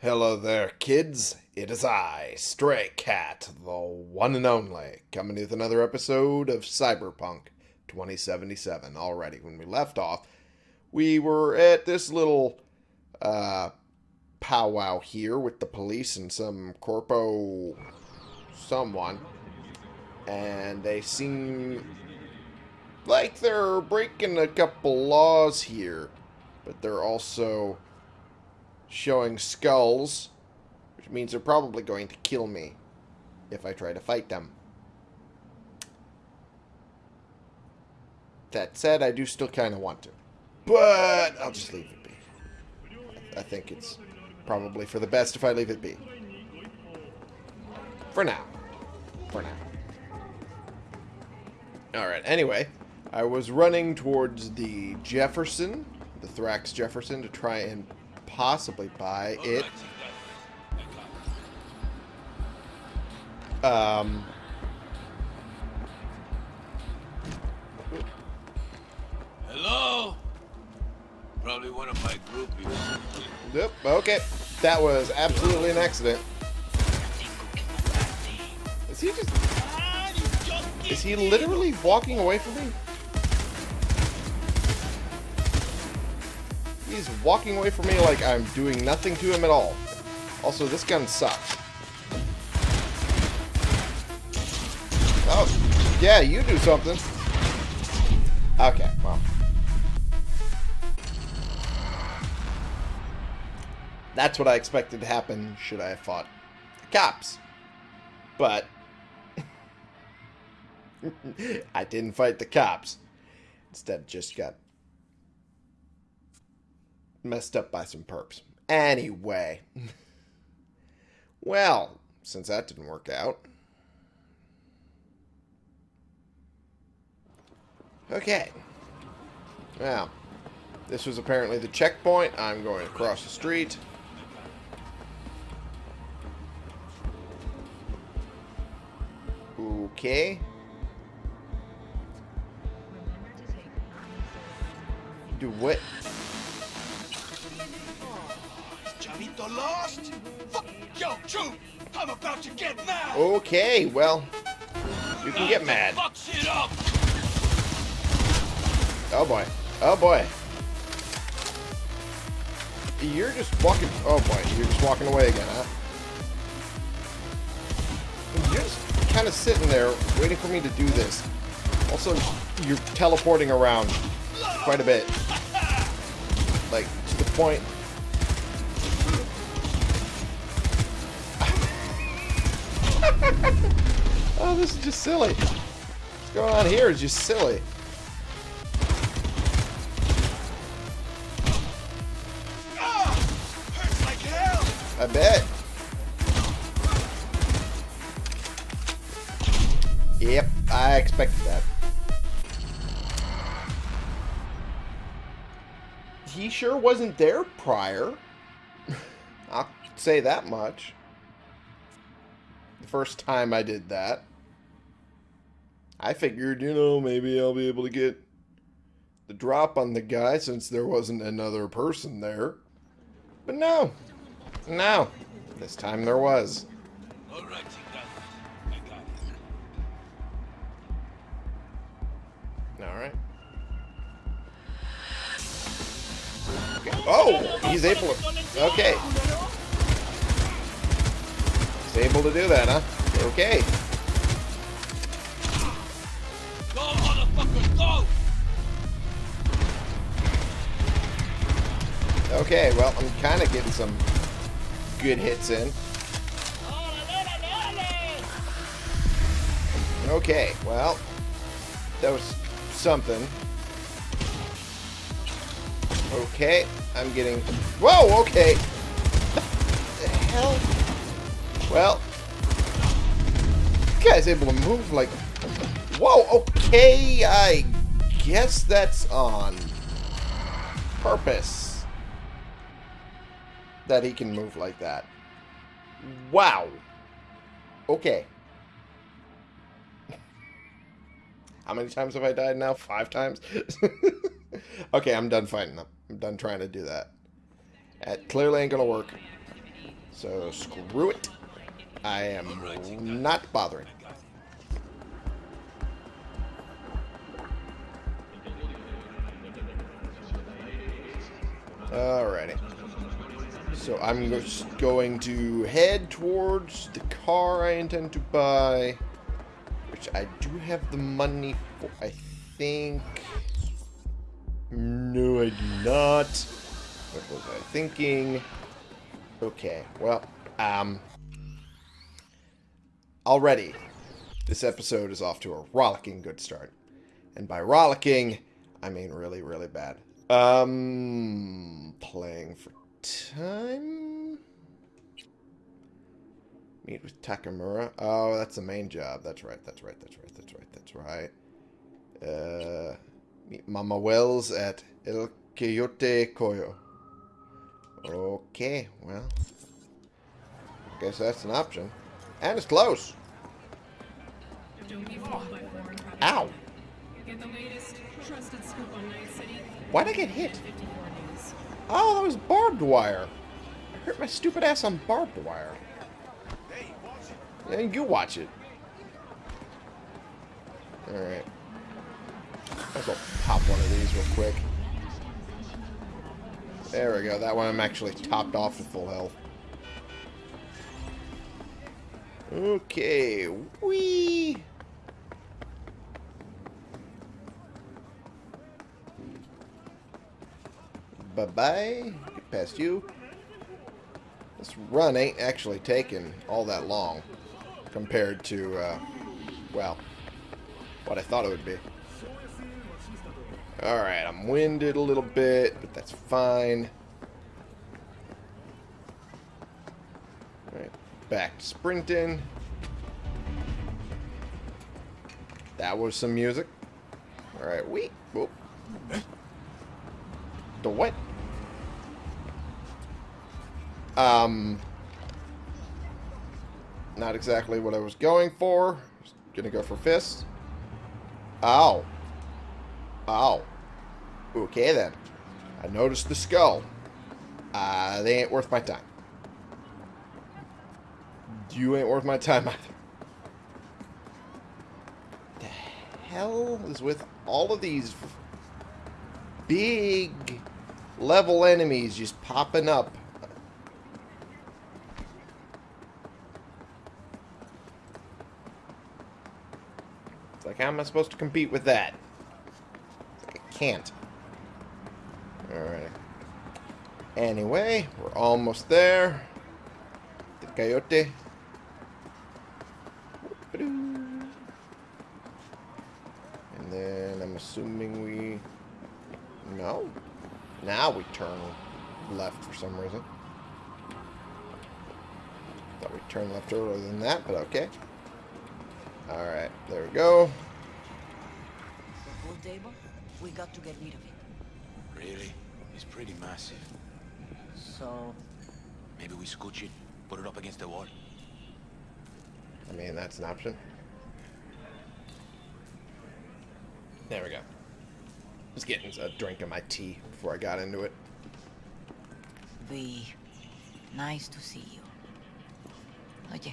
Hello there, kids. It is I, Stray Cat, the one and only, coming with another episode of Cyberpunk 2077. Already, when we left off, we were at this little uh, powwow here with the police and some corpo someone, and they seem like they're breaking a couple laws here, but they're also showing skulls, which means they're probably going to kill me if I try to fight them. That said, I do still kind of want to. But I'll just leave it be. I think it's probably for the best if I leave it be. For now. For now. Alright, anyway. I was running towards the Jefferson, the Thrax Jefferson, to try and possibly buy it. Um, Hello? Probably one of my groupies. yep, okay. That was absolutely an accident. Is he just... Is he literally walking away from me? He's walking away from me like I'm doing nothing to him at all. Also, this gun sucks. Oh, yeah, you do something. Okay, well. That's what I expected to happen should I have fought the cops. But I didn't fight the cops. Instead, just got messed up by some perps. Anyway. well, since that didn't work out. Okay. Well, this was apparently the checkpoint. I'm going across the street. Okay. Do what? Chavito lost? Fuck, yo, True! I'm about to get mad! Okay, well, you can get mad. Fuck shit up! Oh boy. Oh boy. You're just walking. Oh boy, you're just walking away again, huh? You're just kind of sitting there waiting for me to do this. Also, you're teleporting around quite a bit. Like, to the point. Oh, this is just silly. What's going on here is just silly. I bet. Yep, I expected that. He sure wasn't there prior. I'll say that much. First time I did that. I figured, you know, maybe I'll be able to get the drop on the guy since there wasn't another person there. But no. No. This time there was. Alright, Chingado. I got it. Alright. Okay. Oh! He's able to... Okay. Able to do that, huh? Okay. Go, motherfuckers, go! Okay, well, I'm kind of getting some good hits in. Okay, well, that was something. Okay, I'm getting... Whoa, okay! the hell? Well, guy's able to move like... Whoa, okay, I guess that's on purpose that he can move like that. Wow. Okay. How many times have I died now? Five times? okay, I'm done fighting them. I'm done trying to do that. That clearly ain't gonna work. So screw it. I am not bothering. Alrighty. So I'm just going to head towards the car I intend to buy, which I do have the money for, I think. No, I do not. What was I thinking? Okay, well, um, already this episode is off to a rollicking good start. And by rollicking, I mean really, really bad. Um, playing for time? Meet with Takemura. Oh, that's the main job. That's right, that's right, that's right, that's right, that's right. Uh, meet Mama Wells at El Coyote Cojo. Okay, well. I guess that's an option. And it's close. Ow. Why'd I get hit? Oh, that was barbed wire. I hurt my stupid ass on barbed wire. Yeah, you watch it. Alright. Let's go pop one of these real quick. There we go. That one I'm actually topped off to full health. Okay. Whee! Bye-bye. Get past you. This run ain't actually taking all that long compared to, uh, well, what I thought it would be. Alright, I'm winded a little bit, but that's fine. Alright, back to sprinting. That was some music. Alright, we. Whoop. The what? Um, not exactly what I was going for. Just gonna go for fists. Ow. Ow. Okay then. I noticed the skull. Uh, they ain't worth my time. You ain't worth my time either. The hell is with all of these big level enemies just popping up? It's like, how am I supposed to compete with that? I can't. Alright. Anyway, we're almost there. The coyote. And then I'm assuming we... No. Now we turn left for some reason. Thought we turned left earlier than that, but okay. Alright, there we go. The pool table? We got to get rid of it. Really? It's pretty massive. So, Maybe we scooch it, put it up against the wall. I mean, that's an option. There we go. Just getting a drink of my tea before I got into it. be nice to see you. Oye,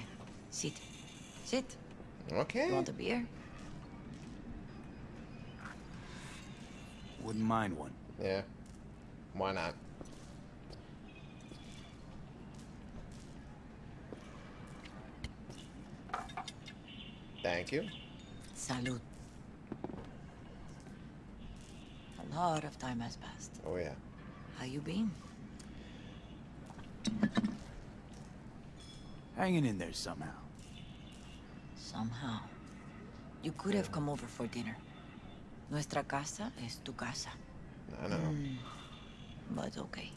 sit. Sit. Okay. You want a beer? Wouldn't mind one. Yeah. Why not? Thank you. Salud. A lot of time has passed. Oh, yeah. How you been? Hanging in there somehow. Somehow. You could have come over for dinner. Nuestra casa es tu casa. I know. Mm, but okay.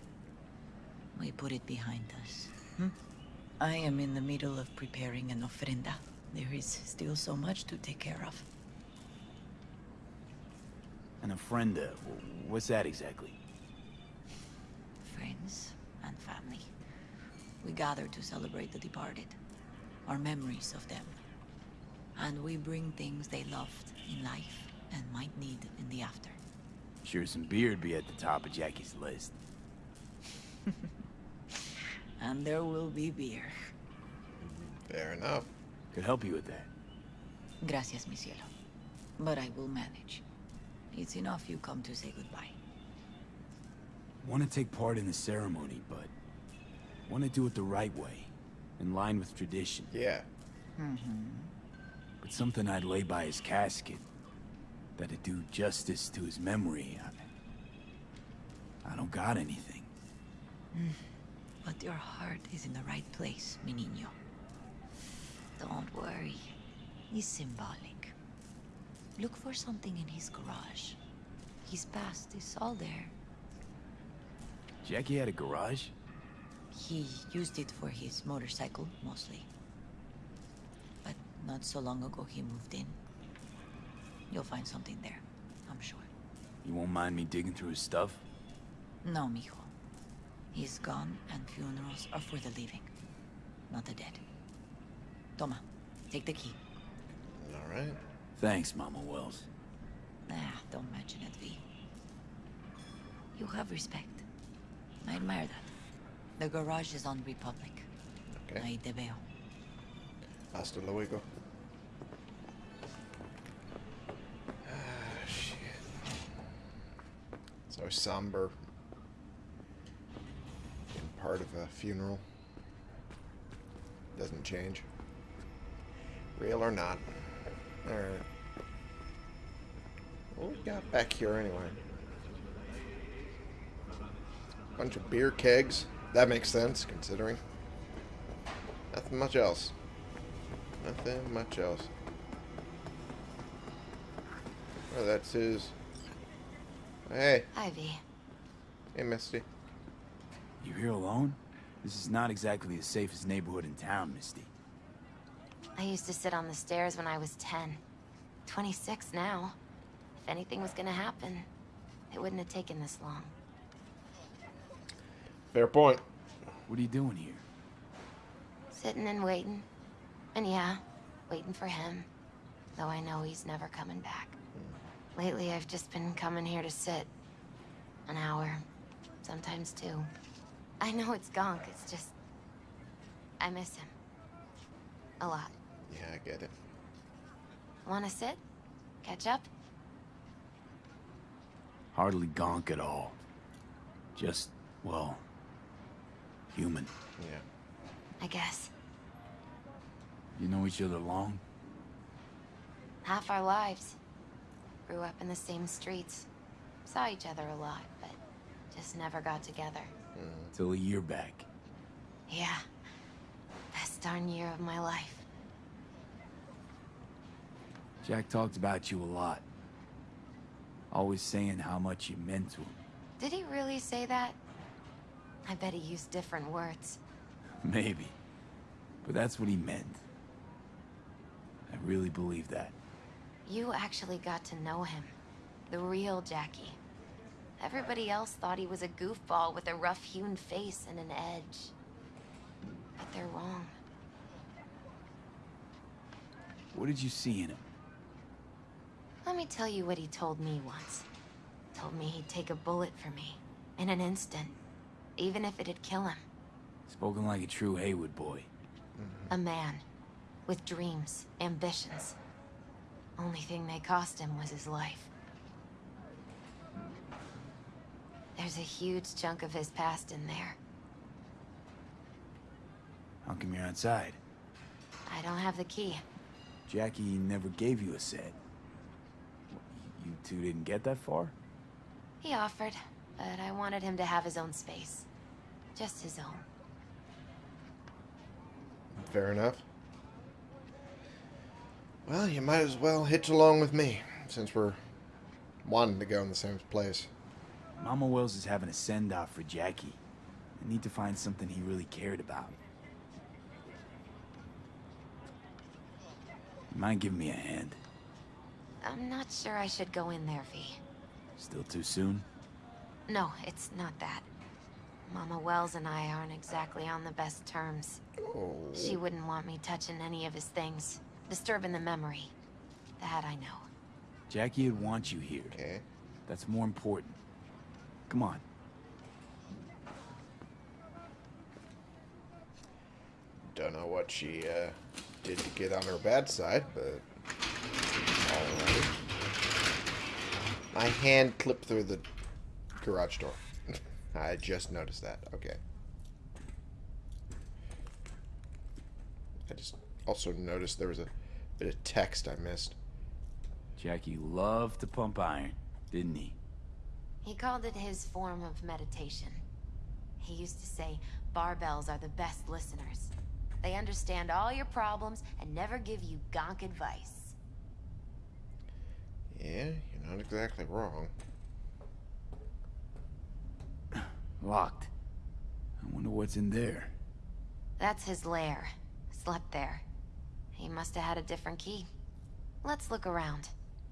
We put it behind us. Hmm? I am in the middle of preparing an ofrenda. There is still so much to take care of. An ofrenda. What's that exactly? Friends and family. We gather to celebrate the departed. Our memories of them. And we bring things they loved in life and might need in the after. Sure, some beer'd be at the top of Jackie's list. And there will be beer. Fair enough. Could help you with that. Gracias, mi cielo. But I will manage. It's enough you come to say goodbye. Want to take part in the ceremony, but want to do it the right way, in line with tradition. Yeah. Mm-hmm. But something I'd lay by his casket, that'd do justice to his memory. I, I don't got anything. Mm. But your heart is in the right place, mi niño. Don't worry. It's symbolic. Look for something in his garage. His past is all there. Jackie had a garage? He used it for his motorcycle, mostly. But not so long ago he moved in. You'll find something there, I'm sure. You won't mind me digging through his stuff? No, mijo. He's gone, and funerals are for the living, not the dead. Toma, take the key. All right. Thanks, Mama Wells. Ah, don't mention it, V. You have respect. I admire that. The garage is on Republic. Okay. Ahí te veo. Hasta luego. Ah, shit. So somber. Being part of a funeral. Doesn't change. Real or not. Alright. What we got back here anyway? Bunch of beer kegs. That makes sense, considering. Nothing much else. Nothing much else. Oh, that's his. Hey, Ivy. hey, Misty. You here alone? This is not exactly the safest neighborhood in town, Misty. I used to sit on the stairs when I was 10. 26 now. If anything was gonna happen, it wouldn't have taken this long. Fair point. What are you doing here? Sitting and waiting. And yeah, waiting for him. Though I know he's never coming back. Lately, I've just been coming here to sit. An hour. Sometimes two. I know it's gonk, it's just... I miss him. A lot. Yeah, I get it. Wanna sit? Catch up? Hardly gonk at all. Just, well, human. Yeah. I guess. You know each other long? half our lives. Grew up in the same streets. Saw each other a lot, but just never got together. Mm. Till a year back. Yeah. Best darn year of my life. Jack talked about you a lot. Always saying how much you meant to him. Did he really say that? I bet he used different words. Maybe. But that's what he meant. Really believe that. You actually got to know him. The real Jackie. Everybody else thought he was a goofball with a rough-hewn face and an edge. But they're wrong. What did you see in him? Let me tell you what he told me once. Told me he'd take a bullet for me. In an instant. Even if it'd kill him. Spoken like a true Heywood boy. A man. With dreams, ambitions. Only thing they cost him was his life. There's a huge chunk of his past in there. How come you're outside? I don't have the key. Jackie never gave you a set. You two didn't get that far? He offered, but I wanted him to have his own space. Just his own. Fair enough. Well, you might as well hitch along with me, since we're wanting to go in the same place. Mama Wells is having a send-off for Jackie. I need to find something he really cared about. You mind giving me a hand? I'm not sure I should go in there, V. Still too soon? No, it's not that. Mama Wells and I aren't exactly on the best terms. Oh, She wouldn't want me touching any of his things. Disturbing the memory. That I know. Jackie would want you here. okay. That's more important. Come on. Don't know what she uh, did to get on her bad side, but alright. My hand clipped through the garage door. I just noticed that. Okay. I just also noticed there was a bit of text I missed. Jackie loved to pump iron, didn't he? He called it his form of meditation. He used to say barbells are the best listeners. They understand all your problems and never give you gonk advice. Yeah, you're not exactly wrong. Locked. I wonder what's in there. That's his lair. Slept there. He must have had a different key. Let's look around.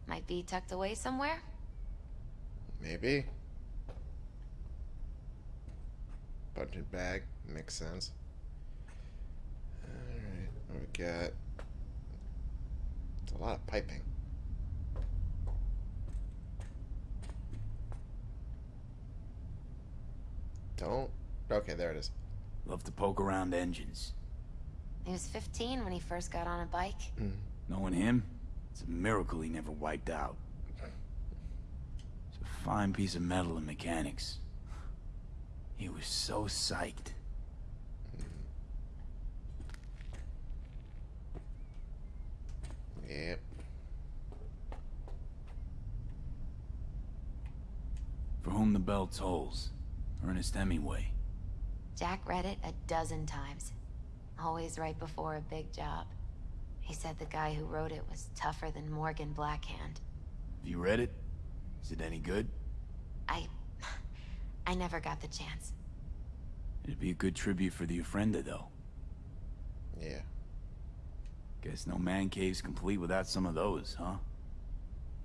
Might be tucked away somewhere? Maybe. Budget bag. Makes sense. Alright, what we got? It's a lot of piping. Don't. Okay, there it is. Love to poke around engines. He was 15 when he first got on a bike. Mm. Knowing him, it's a miracle he never wiped out. It's a fine piece of metal in mechanics. He was so psyched. Yep. For whom the bell tolls. Ernest Hemingway. Jack read it a dozen times. Always right before a big job. He said the guy who wrote it was tougher than Morgan Blackhand. Have you read it? Is it any good? I... I never got the chance. It'd be a good tribute for the Ofrenda, though. Yeah. Guess no man cave's complete without some of those, huh?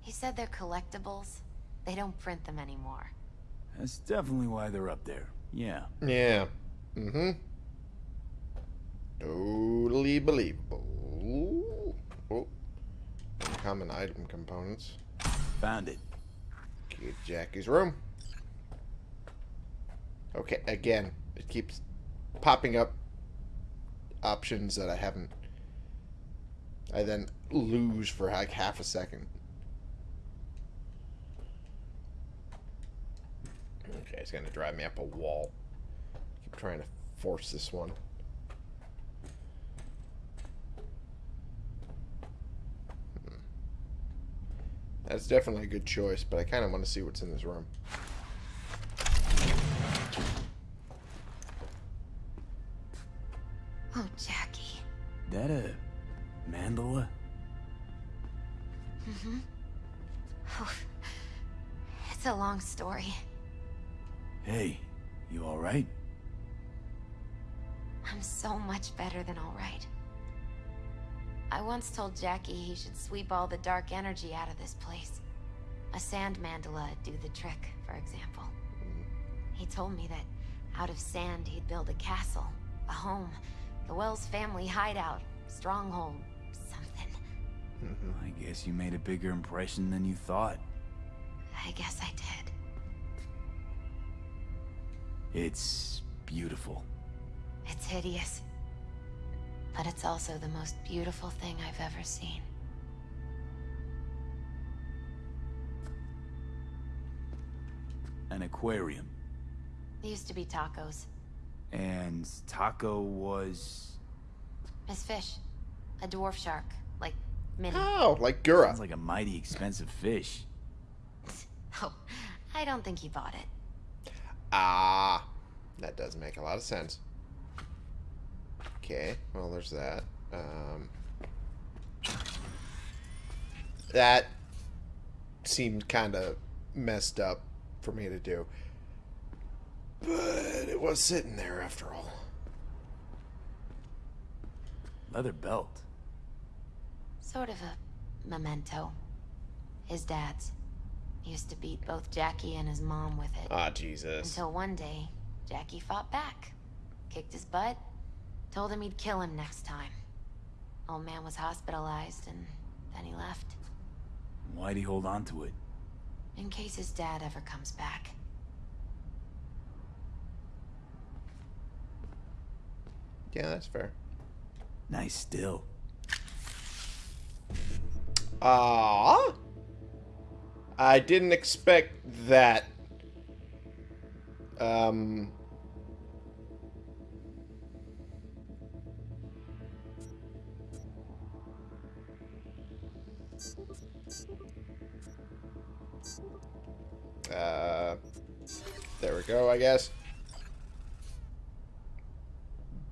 He said they're collectibles. They don't print them anymore. That's definitely why they're up there. Yeah. Yeah. Mm-hmm. Totally believable. Oh. Common item components. Found it. Get Jackie's room. Okay, again, it keeps popping up options that I haven't. I then lose for like half a second. Okay, it's gonna drive me up a wall. Keep trying to force this one. That's definitely a good choice, but I kind of want to see what's in this room. Told Jackie he should sweep all the dark energy out of this place. A sand mandala would do the trick, for example. He told me that out of sand he'd build a castle, a home, the Wells family hideout, stronghold, something. I guess you made a bigger impression than you thought. I guess I did. It's beautiful. It's hideous. But it's also the most beautiful thing I've ever seen. An aquarium. It used to be tacos. And Taco was... Miss Fish. A dwarf shark. Like, mini. Oh, like Gura. Sounds like a mighty expensive fish. Oh, I don't think he bought it. Ah, that does make a lot of sense. Okay, well, there's that. Um, that seemed kind of messed up for me to do. But it was sitting there after all. Leather belt. Sort of a memento. His dad's. He used to beat both Jackie and his mom with it. Ah, Jesus. Until one day, Jackie fought back. Kicked his butt. Told him he'd kill him next time. Old man was hospitalized and then he left. Why'd he hold on to it? In case his dad ever comes back. Yeah, that's fair. Nice still. Ah, I didn't expect that. Um. Uh, there we go, I guess.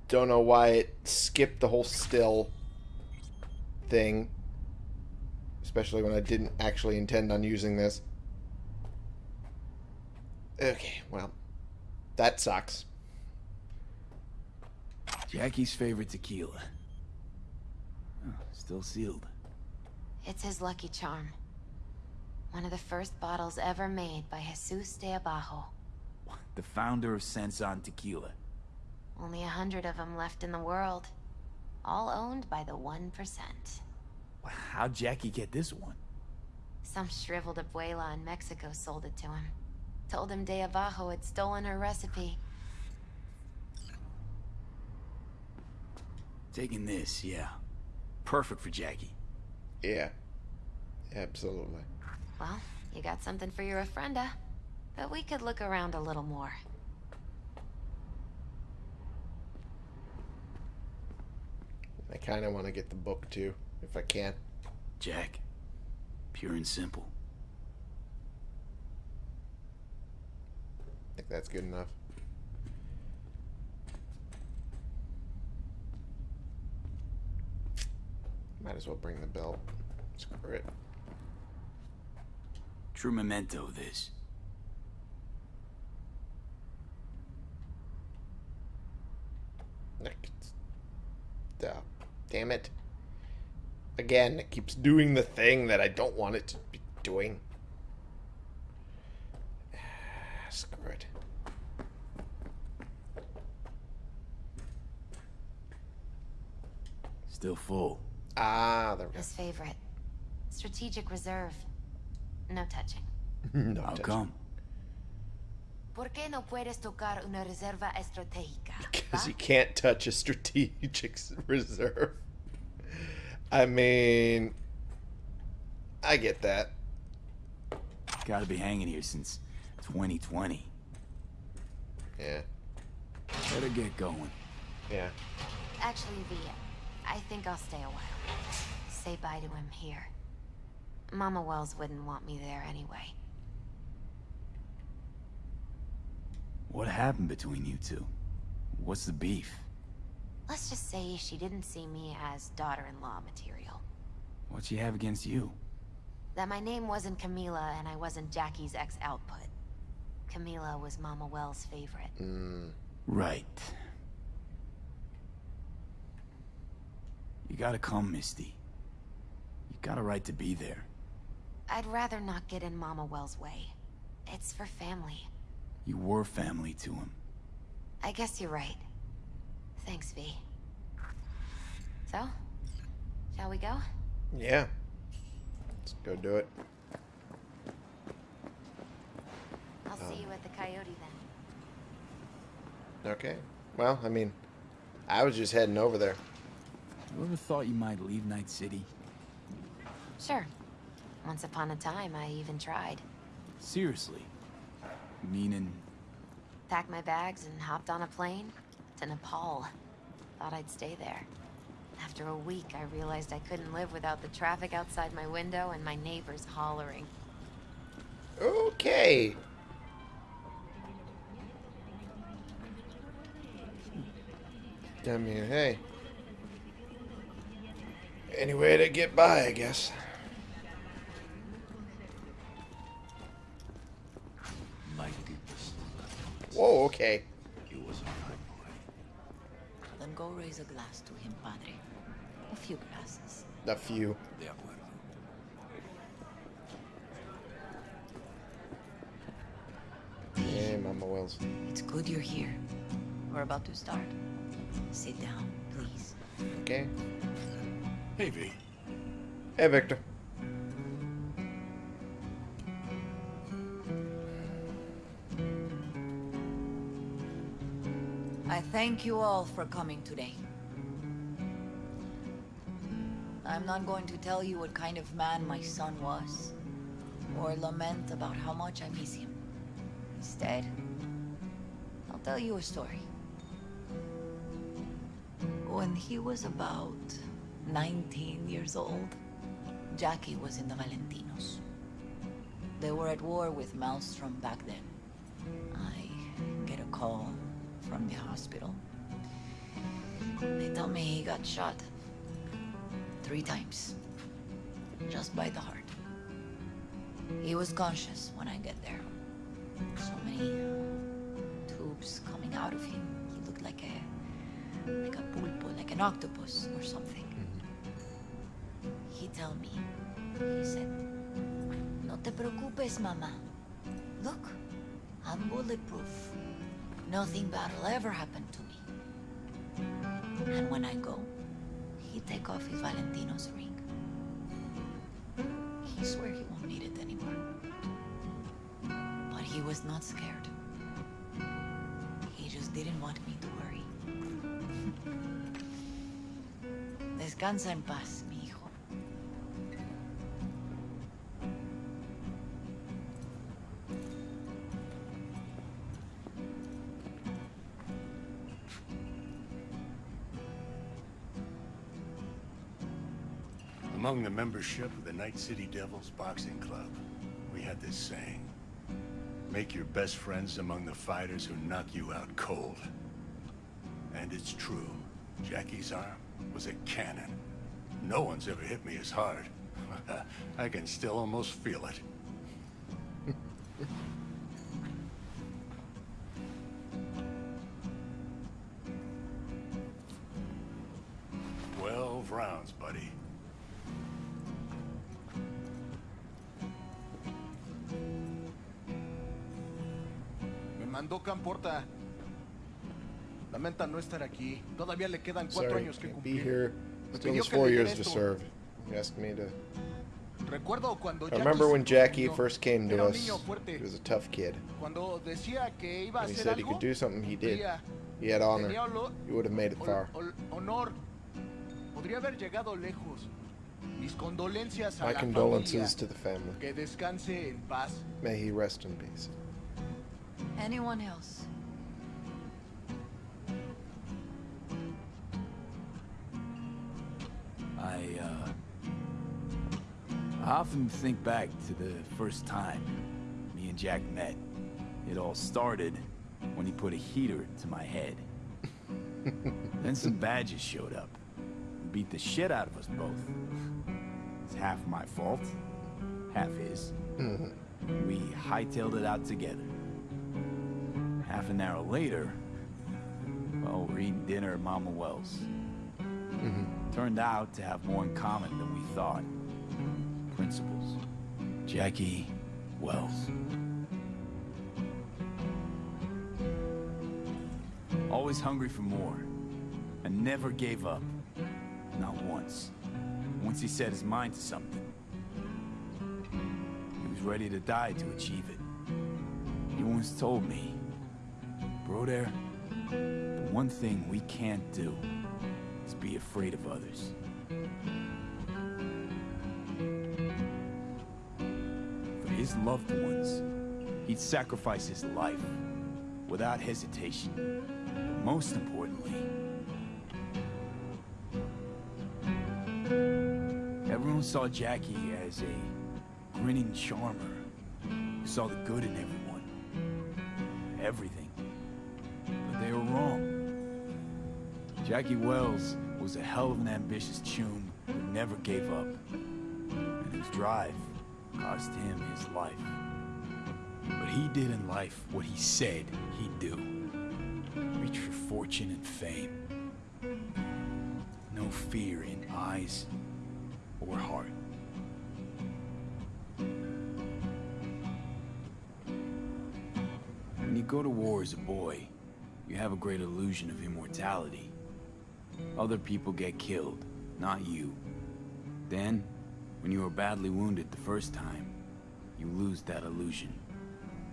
Don't know why it skipped the whole still thing. Especially when I didn't actually intend on using this. Okay, well, that sucks. Jackie's favorite tequila. Oh, still sealed. It's his lucky charm. One of the first bottles ever made by Jesus de Abajo. The founder of Centzon Tequila. Only a hundred of them left in the world. All owned by the 1%. How'd Jackie get this one? Some shriveled abuela in Mexico sold it to him. Told him De Abajo had stolen her recipe. Taking this, yeah. Perfect for Jackie. Yeah. Absolutely. Well, you got something for your ofrenda. But we could look around a little more. I kind of want to get the book too, if I can. Jack. Pure and simple. I think that's good enough. Might as well bring the belt. Screw it. True memento, this. Like, it's- uh, damn it. Again, it keeps doing the thing that I don't want it to be doing. Screw it. Still full. Ah, there we His favorite. Strategic reserve. No touching. no How touch. come? ¿Por qué no puedes tocar una reserva estratégica? Because you can't touch a strategic reserve. I mean, I get that. Gotta be hanging here since 2020. Yeah, Better get going. yeah. Actually, V, I I think I'll stay a while. Say bye to him here. Mama Wells wouldn't want me there anyway. What happened between you two? What's the beef? Let's just say she didn't see me as daughter-in-law material. What'd she have against you? That my name wasn't Camila and I wasn't Jackie's ex-output. Camila was Mama Wells' favorite. Mm, Right. You gotta come, Misty. You got a right to be there. I'd rather not get in Mama Wells' way. It's for family. You were family to him. I guess you're right. Thanks, V. So, shall we go? yeah. Let's go do it. I'll Oh. see you at the Coyote then. Okay. Well, I mean, I was just heading over there. You ever thought you might leave Night City? Sure. Once upon a time, I even tried. Seriously? Meaning, Packed my bags and hopped on a plane to Nepal. Thought I'd stay there. After a week, I realized I couldn't live without the traffic outside my window and my neighbors hollering. Okay. I mean, hey. Any way to get by, I guess. Whoa, okay. he was a fine boy. Then go raise a glass to him, Padre. A few glasses. A few. De acuerdo. Hey, Mama Wells. It's good you're here. We're about to start. Sit down, please. Okay. Hey, V. Hey, Victor. I thank you all for coming today. I'm not going to tell you what kind of man my son was, or lament about how much I miss him. Instead, I'll tell you a story. When he was about 19 years old, Jackie was in the Valentinos. They were at war with Maelstrom back then. I get a call from the hospital. They tell me he got shot. Three times. Just by the heart. He was conscious when I get there. So many tubes coming out of him. He looked like a like a pulpo, like an octopus or something. Mm-hmm. He tell me, he said, No te preocupes, mama. Look, I'm bulletproof. Nothing bad will ever happen to me. And when I go, he take off his Valentino's ring. He swear he won't need it anymore. But he was not scared. He just didn't want me to worry. Descansa en paz, Among the membership of the Night City Devils Boxing Club, we had this saying. Make your best friends among the fighters who knock you out cold. And it's true. Jackie's arm was a cannon. No one's ever hit me as hard. I can still almost feel it. Estar aquí. Todavía le quedan cuatro Sorry, años que be cumplir. here. Me Still pidió has que four years to serve. He asked me to. Recuerdo cuando I remember when Jackie first came to us. fuerte. He was a tough kid. Cuando decía que iba a And he said he could do something, he did. He had honor. He would have made it far. honor. Podría haber llegado lejos. Mis condolencias a My la condolences familia. to the family. Que descanse en paz. May he rest in peace. Anyone else? I, uh... I often think back to the first time me and Jack met. It all started when he put a heater to my head. then some badges showed up. and Beat the shit out of us both. It's half my fault, half his. we hightailed it out together. Half an hour later, well, we're eating dinner at Mama Wells. Turned out to have more in common than we thought. Principles. Jackie Wells. Always hungry for more. And never gave up. Not once. Once he set his mind to something. He was ready to die to achieve it. He once told me, Broder, the one thing we can't do be afraid of others. For his loved ones, he'd sacrifice his life without hesitation. But most importantly, everyone saw Jackie as a grinning charmer who saw the good in everyone. Everything. But they were wrong. Jackie Wells was a hell of an ambitious chum who never gave up. And his drive cost him his life. But he did in life what he said he'd do. Reach for fortune and fame. No fear in eyes or heart. When you go to war as a boy, you have a great illusion of immortality. Other people get killed, not you. Then, when you are badly wounded the first time, you lose that illusion.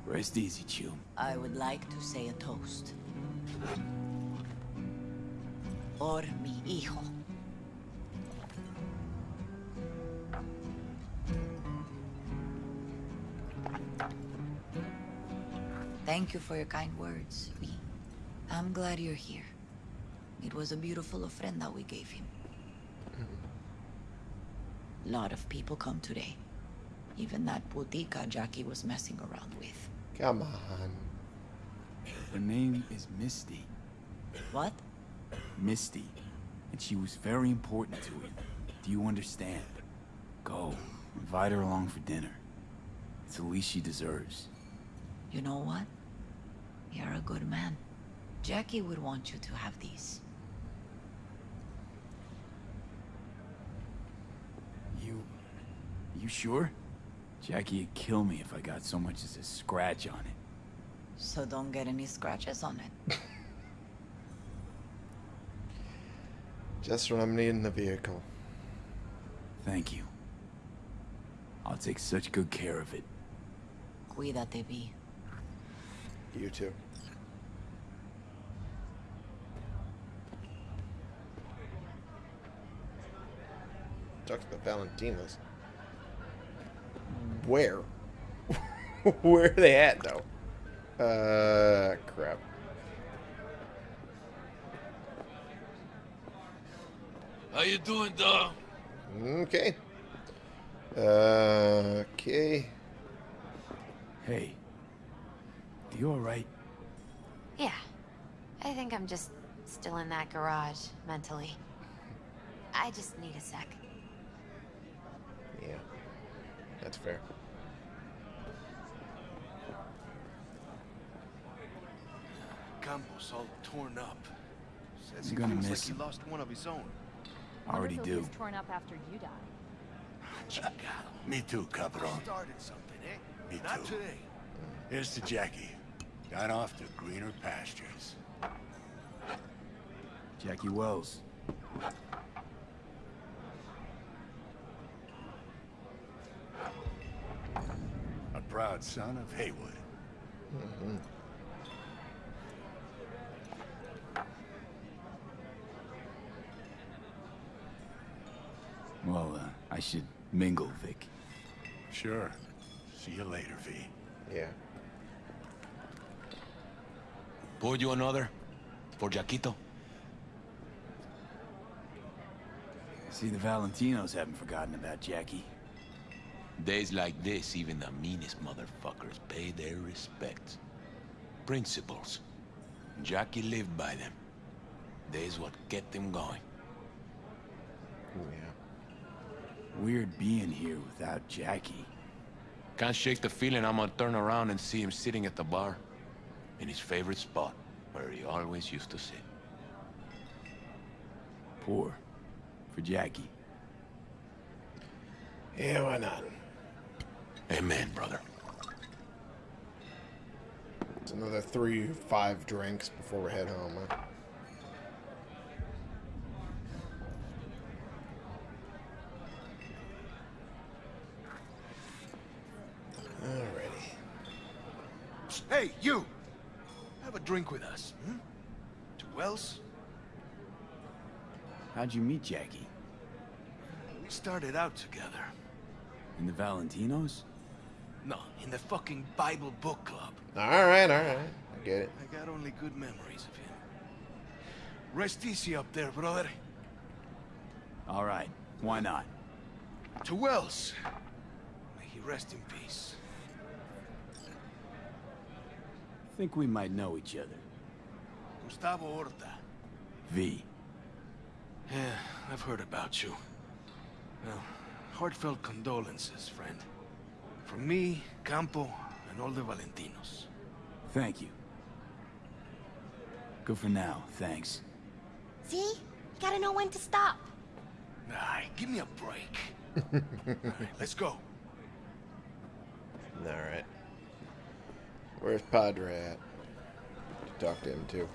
Rest easy, Chiu. I would like to say a toast. Por mi hijo. Thank you for your kind words, I'm glad you're here. It was a beautiful ofrenda we gave him. A Lot of people come today. Even that putica Jackie was messing around with. Come on. Her name is Misty. What? Misty. And she was very important to him. Do you understand? Go. Invite her along for dinner. It's the least she deserves. You know what? You're a good man. Jackie would want you to have these. You... You sure? Jackie would kill me if I got so much as a scratch on it. So don't get any scratches on it. Just when I'm needing the vehicle. Thank you. I'll take such good care of it. Cuídate, V. You too. Talk to the Valentinos. Where? Where are they at, though? Uh, crap. How you doing, dog? Okay. Uh, okay. Hey. You alright? Yeah. I think I'm just still in that garage, mentally. I just need a sec. Yeah. That's fair. Campos all torn up. Says I'm he gonna feels miss like him. he lost one of his own. I already Wonder if he'll do. be torn up after you die. Chingado. Me too, Cabron. Started something, eh? Me Not too. today. Here's to Jackie. Got off to greener pastures. Jackie Welles. A proud son of Heywood. Well, uh, I should mingle, Vic. Sure. See you later, V. Yeah. Pour you another? For Jaquito? See, the Valentinos haven't forgotten about Jackie. Days like this, even the meanest motherfuckers pay their respects. Principles. Jackie lived by them. They's what kept him going. Oh, yeah. Weird being here without Jackie. Can't shake the feeling I'm gonna turn around and see him sitting at the bar. In his favorite spot, where he always used to sit. Poor. For Jackie. Yeah, why not? Amen, brother. It's another three, five drinks before we head home, huh? Alrighty. Hey, you! Have a drink with us, hmm? To Welles? How'd you meet Jackie? We started out together. In the Valentinos? No, in the fucking Bible book club. Alright, alright. I get it. I got only good memories of him. Rest easy up there, brother. All right. Why not? To Welles. May he rest in peace. Think we might know each other. Gustavo Orta. V. Yeah, I've heard about you. Well, heartfelt condolences, friend. From me, Campo, and all the Valentinos. Thank you. Good for now, thanks. See? You gotta know when to stop. Nah, give me a break. all right, let's go. Alright. Where's Padre at? Talk to him too.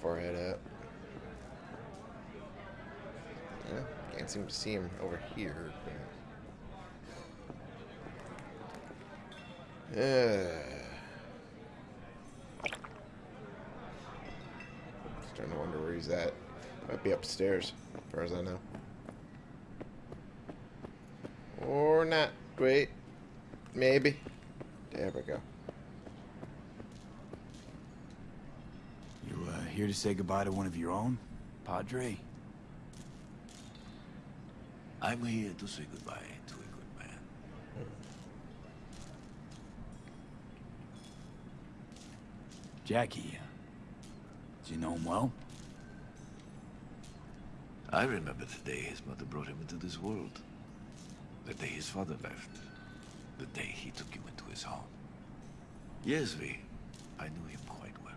Forehead up. Yeah, can't seem to see him over here. Uh, starting to wonder where he's at. Might be upstairs, as far as I know. Or not. Wait. Maybe. There we go. You uh, here to say goodbye to one of your own, Padre? I'm here to say goodbye to a good man. Jackie, uh, do you know him well? I remember the day his mother brought him into this world. The day his father left. The day he took you into his home. Yes, V. I knew him quite well.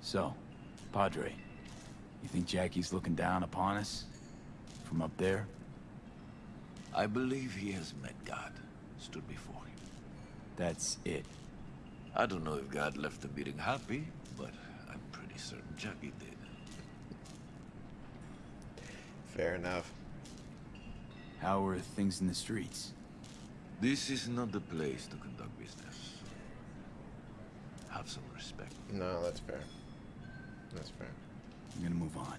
So, Padre, you think Jackie's looking down upon us? From up there? I believe he has met God, stood before him. That's it. I don't know if God left the meeting happy, but I'm pretty certain Jackie did. Fair enough. How are things in the streets? This is not the place to conduct business. Have some respect. No, that's fair. That's fair. I'm gonna move on.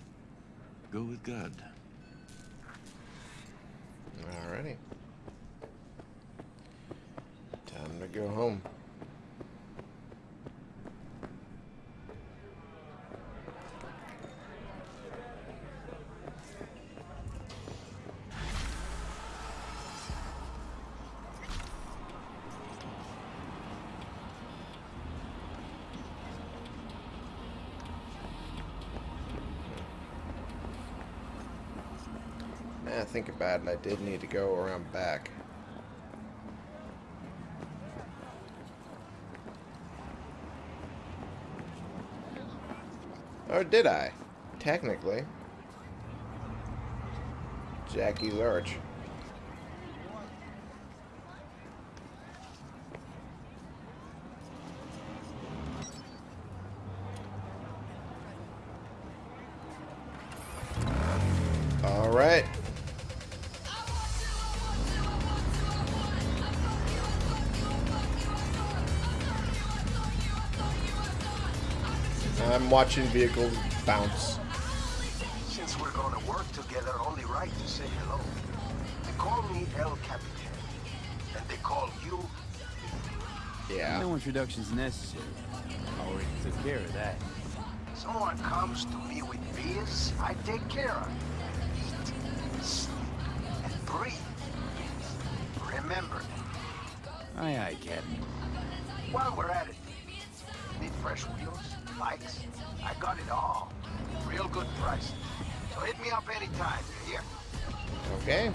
Go with God. Alrighty. Time to go home. About it. I did need to go around back. Or did I? Technically. Jackie's Arch. Watching vehicles bounce. Since we're gonna work together, only right to say hello. They call me El Capitan. And they call you... Yeah. No introduction's necessary. I already took care of that. Someone comes to me with beers, I take care of it. Eat, sleep, and breathe. Remember, Aye, aye, Captain. while we're at it, I got it all. Real good price. So hit me up anytime, you hear? Okay.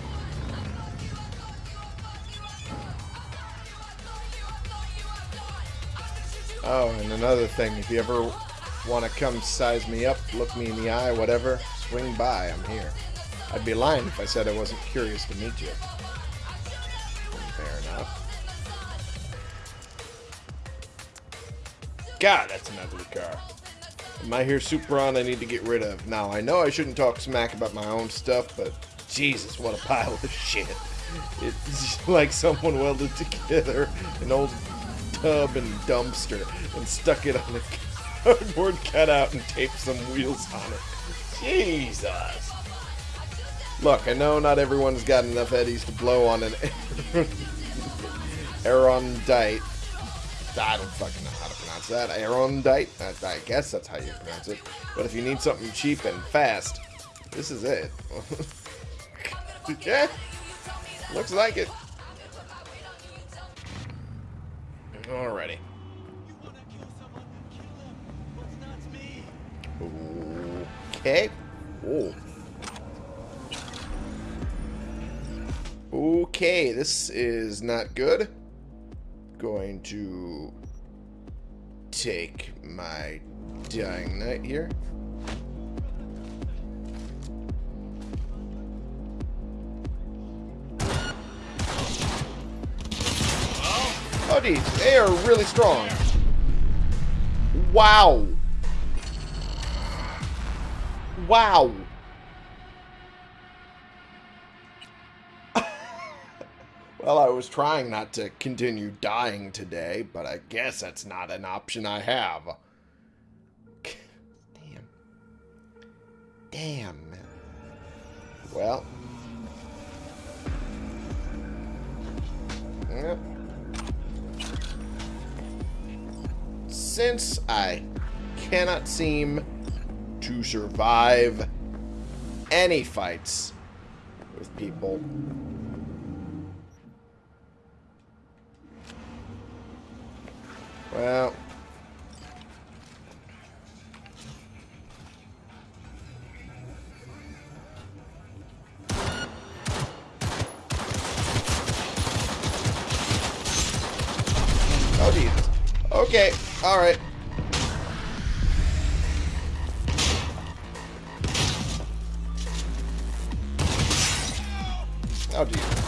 Oh, and another thing, if you ever want to come size me up, look me in the eye, whatever, swing by, I'm here. I'd be lying if I said I wasn't curious to meet you. Fair enough. God, that's an ugly car. My here Supron I need to get rid of. Now, I know I shouldn't talk smack about my own stuff, but Jesus, what a pile of shit. It's like someone welded together an old tub and dumpster and stuck it on a cardboard cutout and taped some wheels on it. Jesus. Look, I know not everyone's got enough eddies to blow on an Aerondight. I don't fucking know pronounce that. Aerondight? I, I guess that's how you pronounce it. But if you need something cheap and fast, this is it. yeah, looks like it. Alrighty. Okay. Oh. Okay, this is not good. Going to take my dying knight here. Oh, geez, they are really strong. Wow. Wow. Well, I was trying not to continue dying today, but I guess that's not an option I have. Damn. Damn. Well. Yep. since I cannot seem to survive any fights with people. Well, Oh, Jesus. Okay, alright. Oh, Jesus.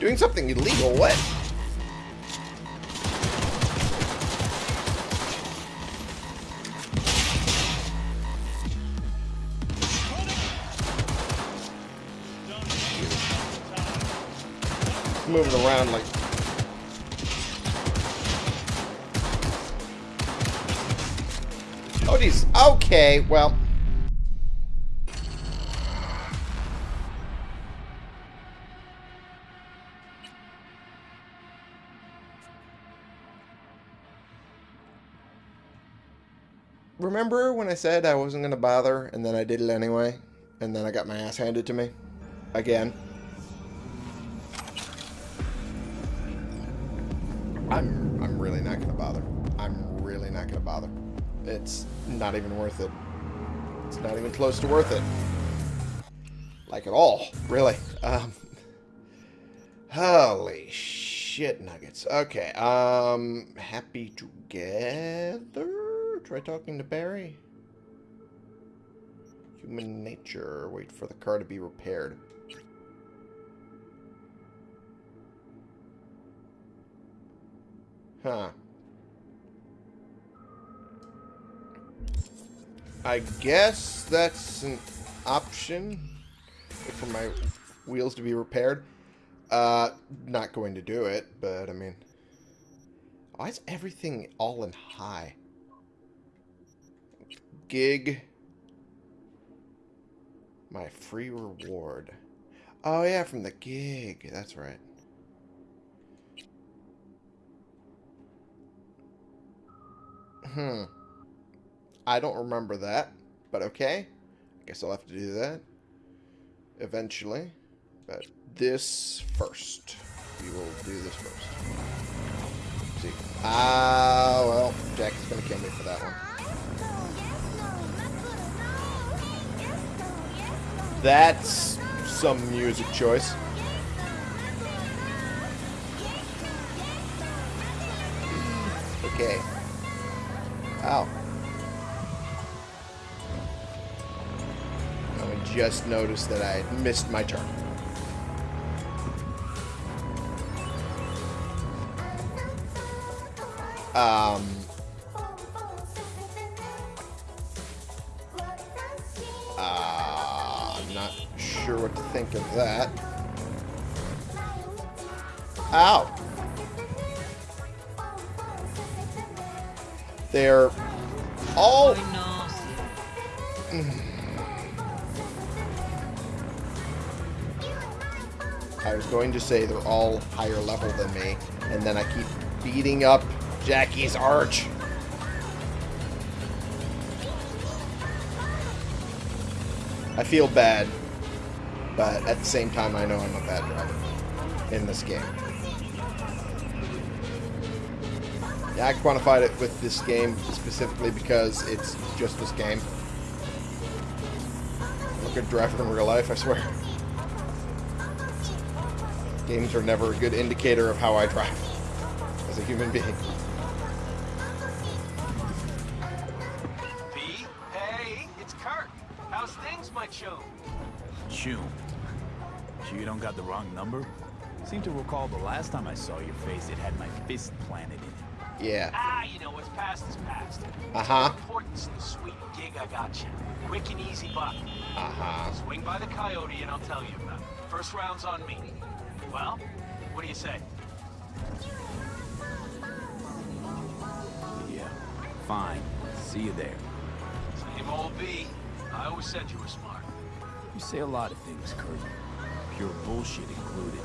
Doing something illegal, what? Around like Oh, geez. Okay, well. Remember when I said I wasn't going to bother, and then I did it anyway? And then I got my ass handed to me? Again. I'm, really not going to bother. I'm really not going to bother. It's not even worth it. It's not even close to worth it. Like at all, really. Um, holy shit nuggets. Okay, um, happy together? Try talking to Barry. Human nature. Wait for the car to be repaired. Huh. I guess that's an option for my wheels to be repaired. Uh, not going to do it, but I mean, why is everything all in high? Gig. My free reward. Oh yeah, from the gig. That's right. Hmm. I don't remember that, but okay. I guess I'll have to do that eventually. But this first. We will do this first. see. Ah, well, Jack is going to kill me for that one. That's some music choice. Okay. Ow. I just noticed that I missed my turn. Um... Uh, I'm not sure what to think of that. Ow! They're all... I was going to say they're all higher level than me, and then I keep beating up Jackie's arch. I feel bad, but at the same time I know I'm a bad driver in this game. I quantified it with this game specifically because it's just this game. I'm a good driver in real life, I swear. Games are never a good indicator of how I drive as a human being. P? Hey, it's Kirk. How's things, my chum? Chum. Sure you don't got the wrong number? Seem to recall the last time I saw your face, it had my fist planted in it. Yeah. Ah, you know, what's past is past. Uh-huh. Importance in the sweet gig I got you. Quick and easy buck. Uh-huh. Swing by the coyote and I'll tell you about it. First round's on me. Well, what do you say? Yeah. Fine. See you there. Same old V. I always said you were smart. You say a lot of things, Kirk. Pure bullshit included.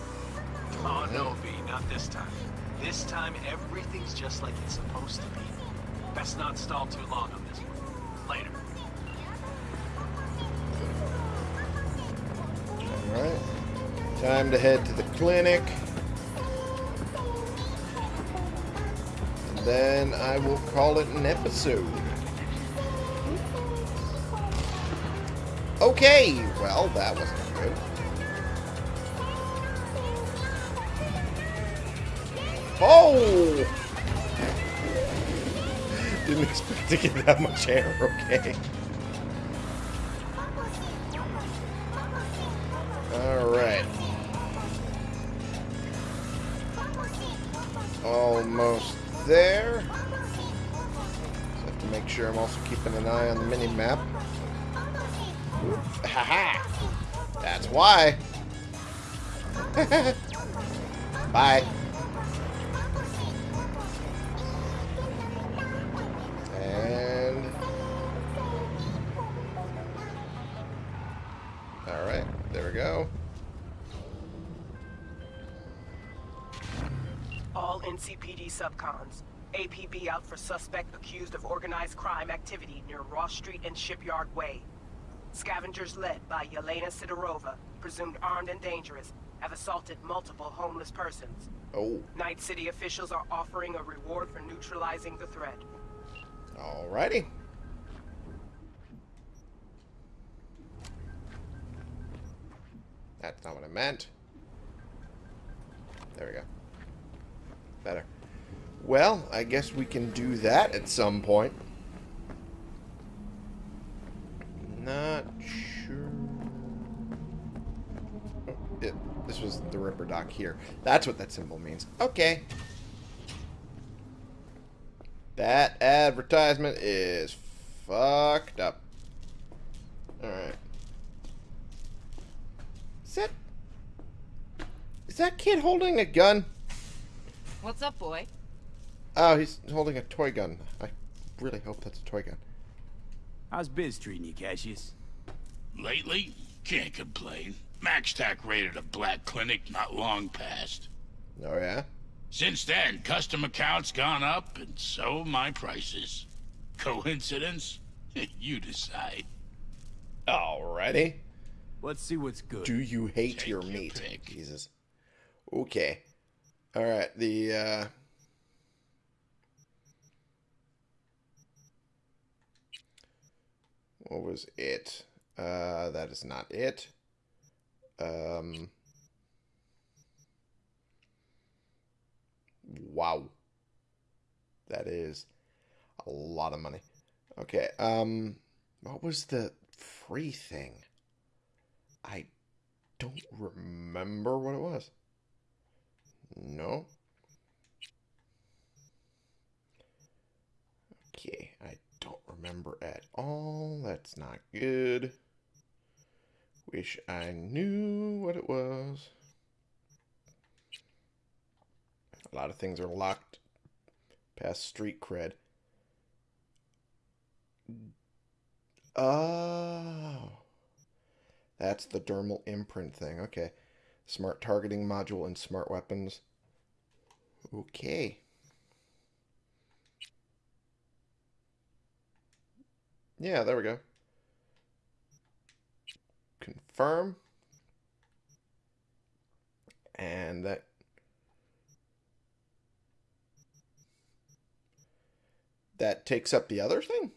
Oh, no, V, not this time. This time, everything's just like it's supposed to be. Best not stall too long on this one. Later. Alright. Time to head to the clinic. And then I will call it an episode. Okay, well, that wasn't Oh! Didn't expect to get that much air, okay. Alright. Almost there. Just have to make sure I'm also keeping an eye on the mini-map. Haha! That's why! Bye. For suspect accused of organized crime activity near Ross Street and Shipyard Way. Scavengers led by Yelena Sidorova, presumed armed and dangerous, have assaulted multiple homeless persons. Oh. Night City officials are offering a reward for neutralizing the threat. Alrighty. That's not what I meant. There we go. Better. Well, I guess we can do that at some point. Not sure. Oh, it, this was the Ripperdoc here. That's what that symbol means. Okay. That advertisement is fucked up. Alright. Is that... Is that kid holding a gun? What's up, boy? Oh, he's holding a toy gun. I really hope that's a toy gun. How's Biz treating you, Cassius? Lately, can't complain. MaxTac raided a black clinic not long past. Oh, yeah? Since then, custom accounts gone up, and so my prices. Coincidence? you decide. Alrighty. Let's see what's good. Do you hate your meat? Jesus. Okay. Alright, the, uh... What was it? Uh, that is not it. Um... Wow. That is a lot of money. Okay, um... What was the free thing? I don't remember what it was. No. Okay, I don't remember at all. That's not good. Wish I knew what it was. A lot of things are locked past street cred. Oh. That's the dermal imprint thing. Okay. Smart targeting module and smart weapons. Okay. Yeah, there we go. Confirm. And that that takes up the other thing?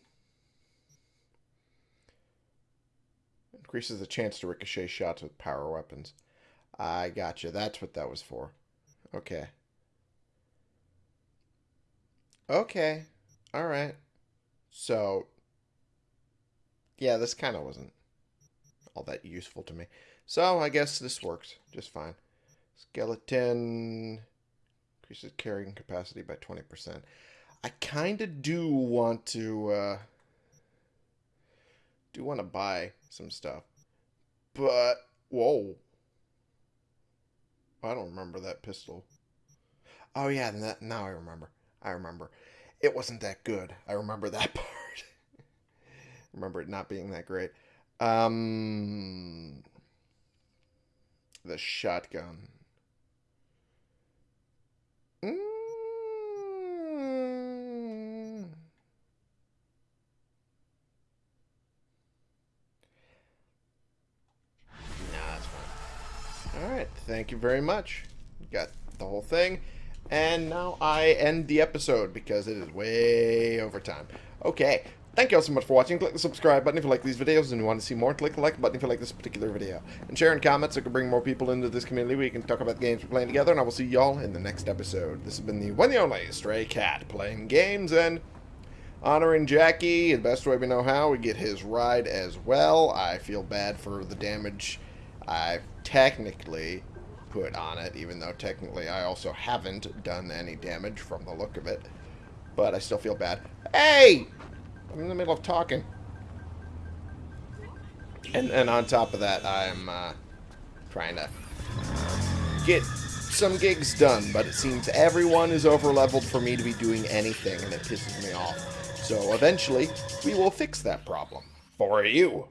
Increases the chance to ricochet shots with power weapons. I gotcha. That's what that was for. Okay. Okay. Alright. So, yeah, this kind of wasn't all that useful to me. So, I guess this works just fine. Skeleton increases carrying capacity by 20%. I kind of do want to, uh, do want to buy some stuff. But, whoa. I don't remember that pistol. Oh, yeah, that, now I remember. I remember. It wasn't that good. I remember that part remember it not being that great. Um, the shotgun. Mm. Nah, All right, Thank you very much. Got the whole thing. And now I end the episode because it is way over time. Okay. Thank you all so much for watching. Click the subscribe button if you like these videos and you want to see more. Click the like button if you like this particular video. And share in comments so we can bring more people into this community. We can talk about the games we're playing together. And I will see y'all in the next episode. This has been the one and only Stray Cat playing games and honoring Jackie the best way we know how. We get his ride as well. I feel bad for the damage I've technically put on it, even though technically I also haven't done any damage from the look of it. But I still feel bad. Hey! I'm in the middle of talking. And, and on top of that, I'm uh, trying to get some gigs done, but it seems everyone is over-leveled for me to be doing anything, and it pisses me off. So eventually, we will fix that problem. For you.